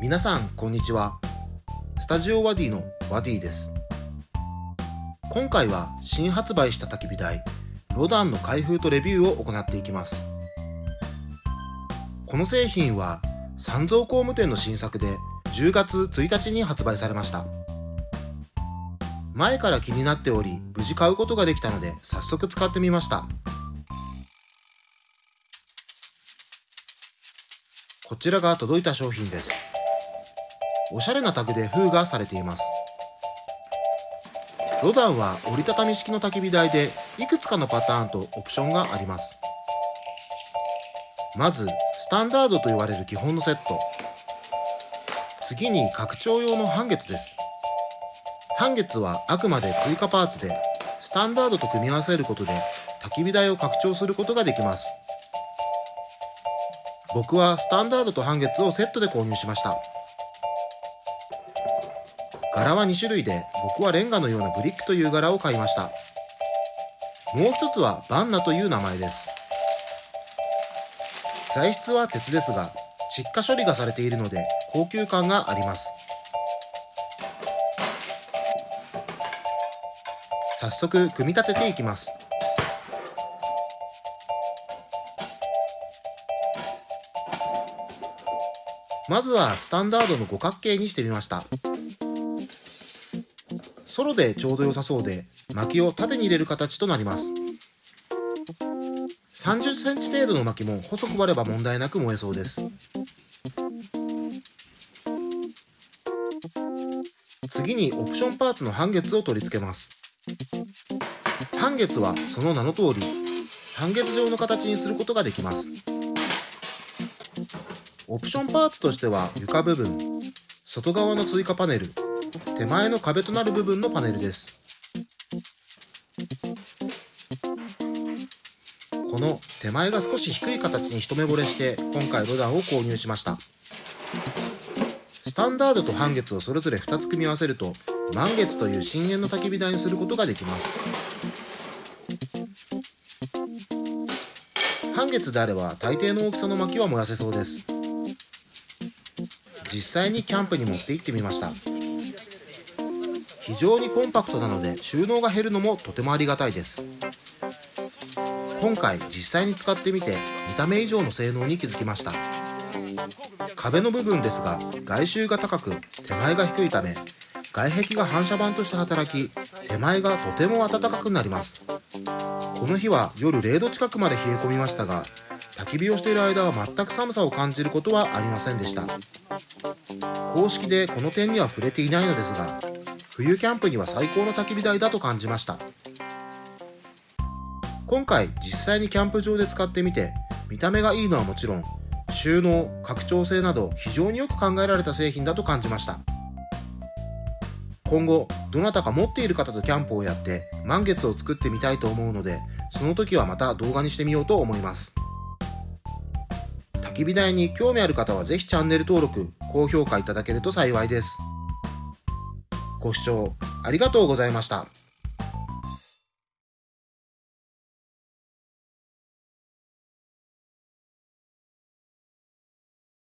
皆さんこんにちは。スタジオワディのワディです。今回は新発売した焚き火台ロダンの開封とレビューを行っていきます。この製品は三蔵工務店の新作で10月1日に発売されました。前から気になっており無事買うことができたので早速使ってみました。こちらが届いた商品です。おしゃれなタグで封がされています。ロダンは折りたたみ式の焚き火台でいくつかのパターンとオプションがあります。まずスタンダードと言われる基本のセット。次に拡張用の半月です。半月はあくまで追加パーツでスタンダードと組み合わせることで焚き火台を拡張することができます。僕はスタンダードと半月をセットで購入しました。柄は2種類で僕はレンガのようなブリックという柄を買いました。もう一つはバンナという名前です。材質は鉄ですが窒化処理がされているので高級感があります。早速組み立てていきます。まずはスタンダードの五角形にしてみました。ソロでちょうど良さそうで薪を縦に入れる形となります。30センチ程度の薪も細く割れば問題なく燃えそうです。次にオプションパーツの半月を取り付けます。半月はその名の通り半月状の形にすることができます。オプションパーツとしては床部分外側の追加パネル手前の壁となる部分のパネルです。この手前が少し低い形に一目惚れして今回ロダンを購入しました。スタンダードと半月をそれぞれ2つ組み合わせると満月という深淵の焚き火台にすることができます。半月であれば大抵の大きさの薪は燃やせそうです。実際にキャンプに持って行ってみました。非常にコンパクトなので収納が減るのもとてもありがたいです。今回実際に使ってみて見た目以上の性能に気づきました。壁の部分ですが外周が高く手前が低いため外壁が反射板として働き手前がとても暖かくなります。この日は夜0度近くまで冷え込みましたが焚き火をしている間は全く寒さを感じることはありませんでした。公式でこの点には触れていないのですが冬キャンプには最高の焚き火台だと感じました。今回実際にキャンプ場で使ってみて見た目がいいのはもちろん収納拡張性など非常によく考えられた製品だと感じました。今後どなたか持っている方とキャンプをやって満月を作ってみたいと思うのでその時はまた動画にしてみようと思います。焚き火台に興味ある方はぜひチャンネル登録高評価いただけると幸いです。ご視聴ありがとうございました。